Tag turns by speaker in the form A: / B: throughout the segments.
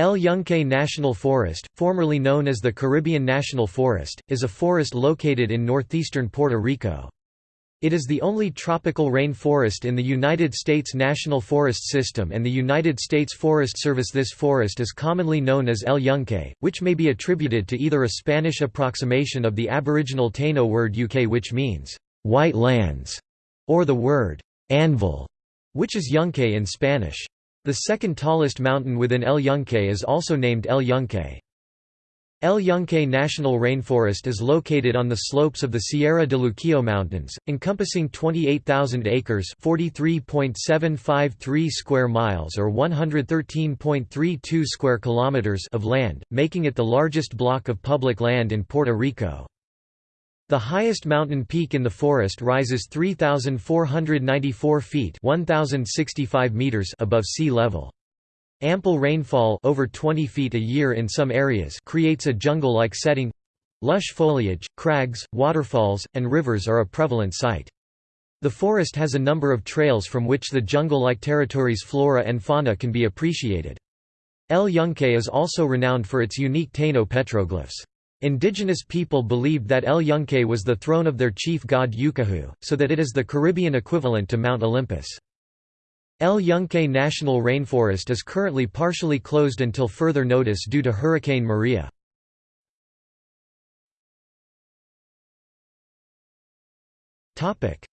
A: El Yunque National Forest, formerly known as the Caribbean National Forest, is a forest located in northeastern Puerto Rico. It is the only tropical rain forest in the United States National Forest System and the United States Forest Service. This forest is commonly known as El Yunque, which may be attributed to either a Spanish approximation of the Aboriginal Taino word Yuke which means, white lands, or the word anvil, which is Yunque in Spanish. The second tallest mountain within El Yunque is also named El Yunque. El Yunque National Rainforest is located on the slopes of the Sierra de Luquillo Mountains, encompassing 28,000 acres (40.753 square miles or 113.32 square kilometers) of land, making it the largest block of public land in Puerto Rico. The highest mountain peak in the forest rises 3,494 feet 1,065 meters above sea level. Ample rainfall over 20 feet a year in some areas creates a jungle-like setting. Lush foliage, crags, waterfalls, and rivers are a prevalent sight. The forest has a number of trails from which the jungle-like territory's flora and fauna can be appreciated. El Yunque is also renowned for its unique Taino petroglyphs. Indigenous people believed that El Yunque was the throne of their chief god Yucahu, so that it is the Caribbean equivalent to Mount Olympus. El Yunque National Rainforest is currently partially closed until further notice due to Hurricane Maria.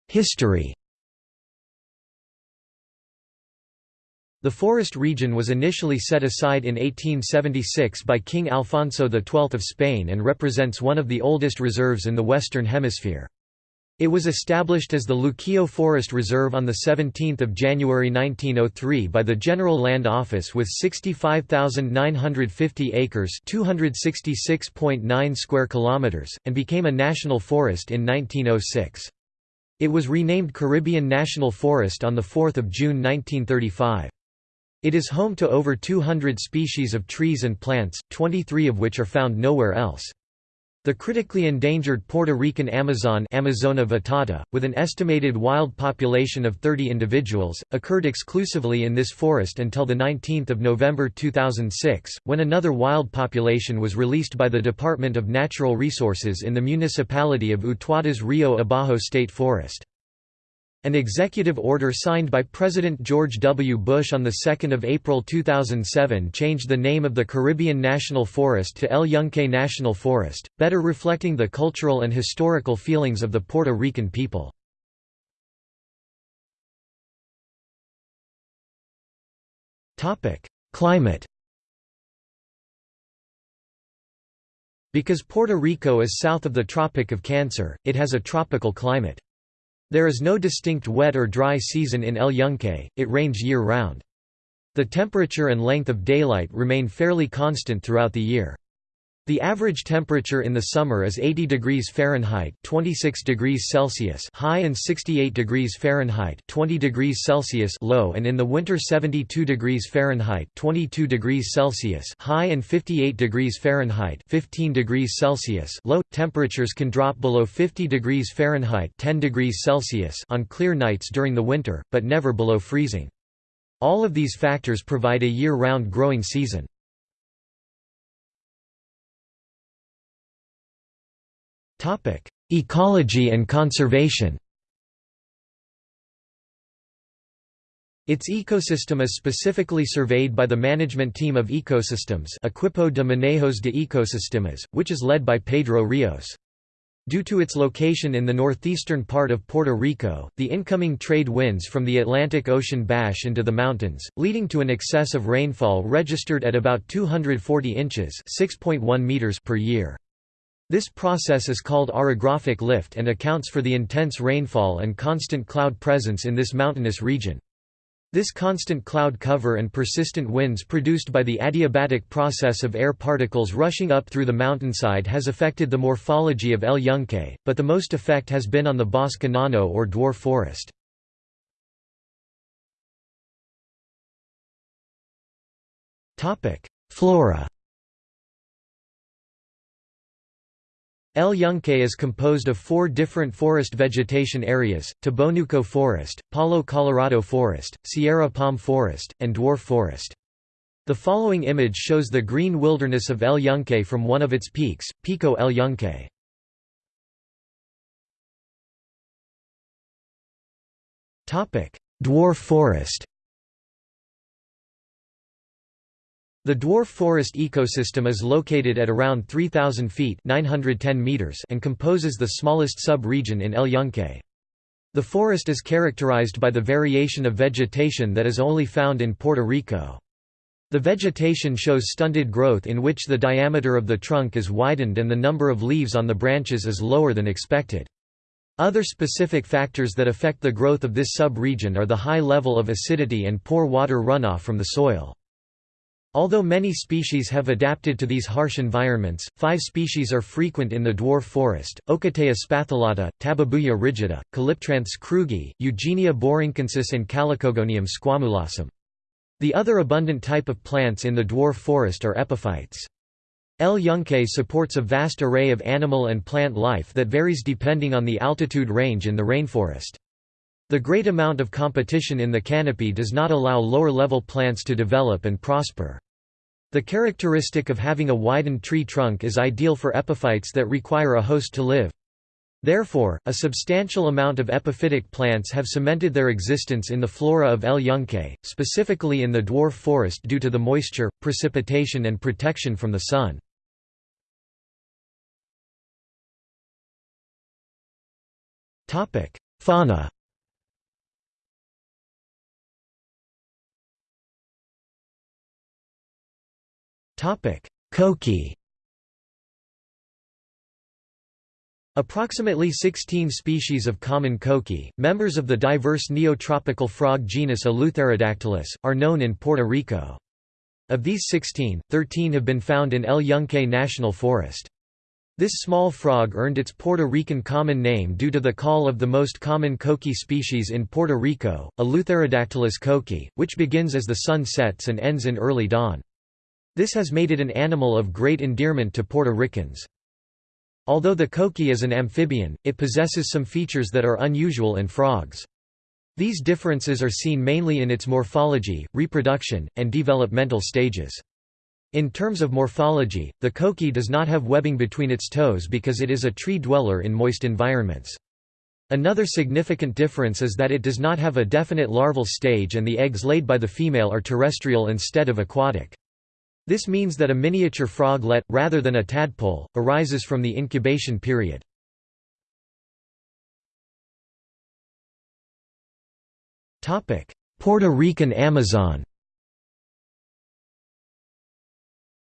A: History The forest region was initially set aside in 1876 by King Alfonso XII of Spain and represents one of the oldest reserves in the Western Hemisphere. It was established as the Luquillo Forest Reserve on 17 January 1903 by the General Land Office with 65,950 acres 266.9 square kilometers, and became a national forest in 1906. It was renamed Caribbean National Forest on 4 June 1935. It is home to over 200 species of trees and plants, 23 of which are found nowhere else. The critically endangered Puerto Rican Amazon Amazona vittata, with an estimated wild population of 30 individuals, occurred exclusively in this forest until 19 November 2006, when another wild population was released by the Department of Natural Resources in the municipality of Utuado's Rio Abajo State Forest. An executive order signed by President George W. Bush on 2 April 2007 changed the name of the Caribbean National Forest to El Yunque National Forest, better reflecting the cultural and historical feelings of the Puerto Rican people. Climate Because Puerto Rico is south of the Tropic of Cancer, it has a tropical climate. There is no distinct wet or dry season in El Yunque, it rains year-round. The temperature and length of daylight remain fairly constant throughout the year. The average temperature in the summer is 80 degrees Fahrenheit (26 degrees Celsius) high and 68 degrees Fahrenheit (20 degrees Celsius) low, and in the winter 72 degrees Fahrenheit (22 degrees Celsius) high and 58 degrees Fahrenheit (15 degrees Celsius) low. Temperatures can drop below 50 degrees Fahrenheit (10 degrees Celsius) on clear nights during the winter, but never below freezing. All of these factors provide a year-round growing season. Topic: Ecology and conservation. Its ecosystem is specifically surveyed by the management team of ecosystems Equipo de Manejos de Ecosistemas, which is led by Pedro Rios. Due to its location in the northeastern part of Puerto Rico, the incoming trade winds from the Atlantic Ocean bash into the mountains, leading to an excess of rainfall registered at about 240 inches meters per year. This process is called orographic lift and accounts for the intense rainfall and constant cloud presence in this mountainous region. This constant cloud cover and persistent winds produced by the adiabatic process of air particles rushing up through the mountainside has affected the morphology of El Yunque, but the most effect has been on the bosque enano or dwarf forest. Flora El Yunque is composed of four different forest vegetation areas, Tabonuco Forest, Palo Colorado Forest, Sierra Palm Forest, and Dwarf Forest. The following image shows the green wilderness of El Yunque from one of its peaks, Pico El Yunque. Dwarf forest The dwarf forest ecosystem is located at around 3,000 feet 910 meters and composes the smallest sub-region in El Yunque. The forest is characterized by the variation of vegetation that is only found in Puerto Rico. The vegetation shows stunted growth in which the diameter of the trunk is widened and the number of leaves on the branches is lower than expected. Other specific factors that affect the growth of this sub-region are the high level of acidity and poor water runoff from the soil. Although many species have adapted to these harsh environments, five species are frequent in the dwarf forest, Ocotea spathulata, Tabebuia rigida, Calyptranthes krugi, Eugenia borinquensis and Calycogonium squamulosum. The other abundant type of plants in the dwarf forest are epiphytes. El Yunque supports a vast array of animal and plant life that varies depending on the altitude range in the rainforest. The great amount of competition in the canopy does not allow lower-level plants to develop and prosper. The characteristic of having a widened tree trunk is ideal for epiphytes that require a host to live. Therefore, a substantial amount of epiphytic plants have cemented their existence in the flora of El Yunque, specifically in the dwarf forest due to the moisture, precipitation and protection from the sun. Fauna Coqui Approximately 16 species of common coqui, members of the diverse neotropical frog genus Eleutherodactylus, are known in Puerto Rico. Of these 16, 13 have been found in El Yunque National Forest. This small frog earned its Puerto Rican common name due to the call of the most common coqui species in Puerto Rico, Eleutherodactylus coqui, which begins as the sun sets and ends in early dawn. This has made it an animal of great endearment to Puerto Ricans. Although the coqui is an amphibian, it possesses some features that are unusual in frogs. These differences are seen mainly in its morphology, reproduction, and developmental stages. In terms of morphology, the coqui does not have webbing between its toes because it is a tree dweller in moist environments. Another significant difference is that it does not have a definite larval stage and the eggs laid by the female are terrestrial instead of aquatic. This means that a miniature froglet, rather than a tadpole, arises from the incubation period. Puerto Rican Amazon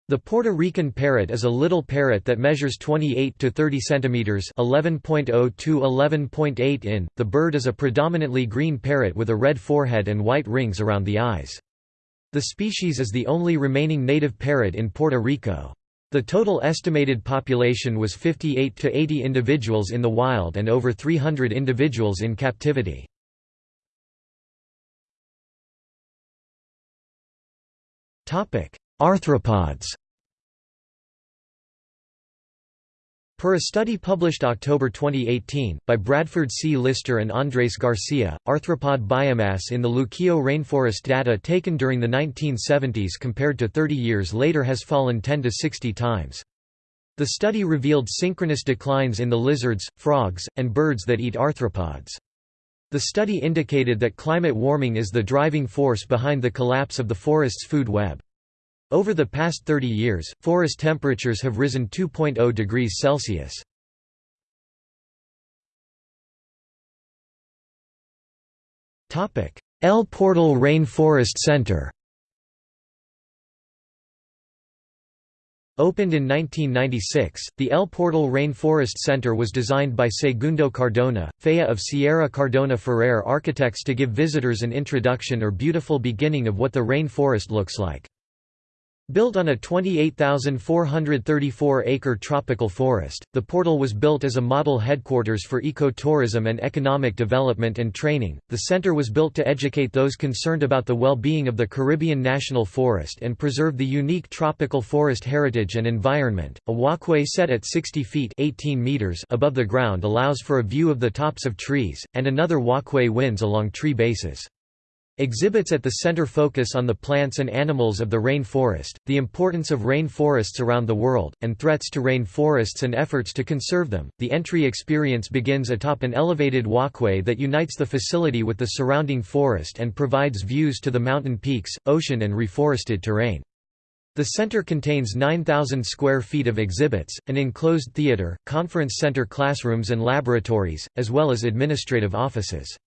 A: The Puerto Rican parrot is a little parrot that measures 28 to 30 centimeters, 11.0 to 11.8 in. The bird is a predominantly green parrot with a red forehead and white rings around the eyes. The species is the only remaining native parrot in Puerto Rico. The total estimated population was 58 to 80 individuals in the wild and over 300 individuals in captivity. Arthropods Per a study published October 2018, by Bradford C. Lister and Andres Garcia, arthropod biomass in the Luquillo rainforest data taken during the 1970s compared to 30 years later has fallen 10 to 60 times. The study revealed synchronous declines in the lizards, frogs, and birds that eat arthropods. The study indicated that climate warming is the driving force behind the collapse of the forest's food web. Over the past 30 years, forest temperatures have risen 2.0 degrees Celsius. El Portal Rainforest Center Opened in 1996, the El Portal Rainforest Center was designed by Segundo Cardona, FEA of Sierra Cardona Ferrer Architects to give visitors an introduction or beautiful beginning of what the rainforest looks like. Built on a 28,434-acre tropical forest, the portal was built as a model headquarters for ecotourism and economic development and training. The center was built to educate those concerned about the well-being of the Caribbean National Forest and preserve the unique tropical forest heritage and environment. A walkway set at 60 feet (18 meters) above the ground allows for a view of the tops of trees, and another walkway winds along tree bases. Exhibits at the center focus on the plants and animals of the rainforest, the importance of rainforests around the world, and threats to rainforests and efforts to conserve them. The entry experience begins atop an elevated walkway that unites the facility with the surrounding forest and provides views to the mountain peaks, ocean, and reforested terrain. The center contains 9,000 square feet of exhibits, an enclosed theater, conference center classrooms and laboratories, as well as administrative offices.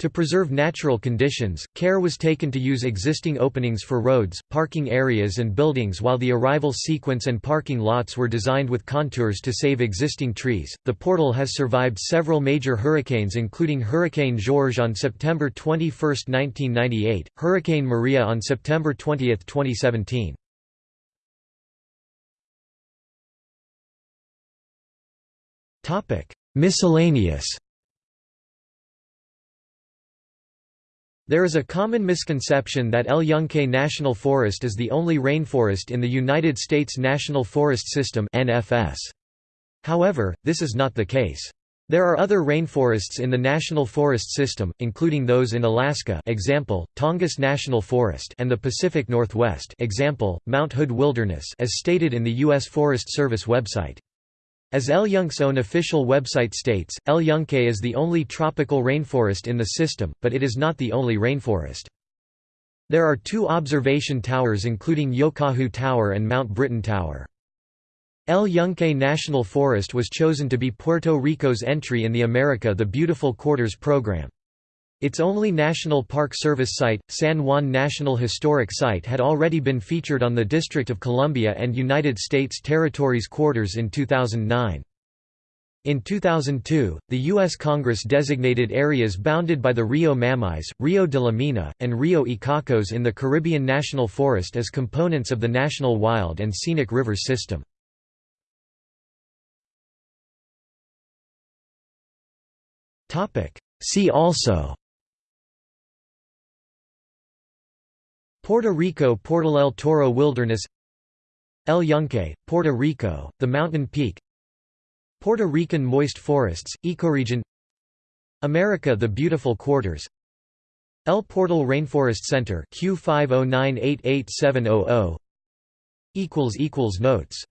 A: To preserve natural conditions, care was taken to use existing openings for roads, parking areas and buildings while the arrival sequence and parking lots were designed with contours to save existing trees. The portal has survived several major hurricanes including Hurricane George on September 21, 1998, Hurricane Maria on September 20, 2017. Topic: Miscellaneous There is a common misconception that El Yunque National Forest is the only rainforest in the United States National Forest System NFS. However, this is not the case. There are other rainforests in the National Forest System, including those in Alaska example, Tongass National Forest and the Pacific Northwest example, Mount Hood Wilderness as stated in the U.S. Forest Service website. As El Yunque's own official website states, El Yunque is the only tropical rainforest in the system, but it is not the only rainforest. There are two observation towers including Yokahu Tower and Mount Britton Tower. El Yunque National Forest was chosen to be Puerto Rico's entry in the America the Beautiful Quarters program. Its only National Park Service site, San Juan National Historic Site had already been featured on the District of Columbia and United States Territories quarters in 2009. In 2002, the U.S. Congress designated areas bounded by the Rio Mameyes, Rio de la Mina, and Rio Icacos in the Caribbean National Forest as components of the National Wild and Scenic River System. See also Puerto Rico Portal El Toro Wilderness El Yunque, Puerto Rico, the mountain peak Puerto Rican moist forests, ecoregion America the Beautiful Quarters El Portal Rainforest Center Q509888700 Notes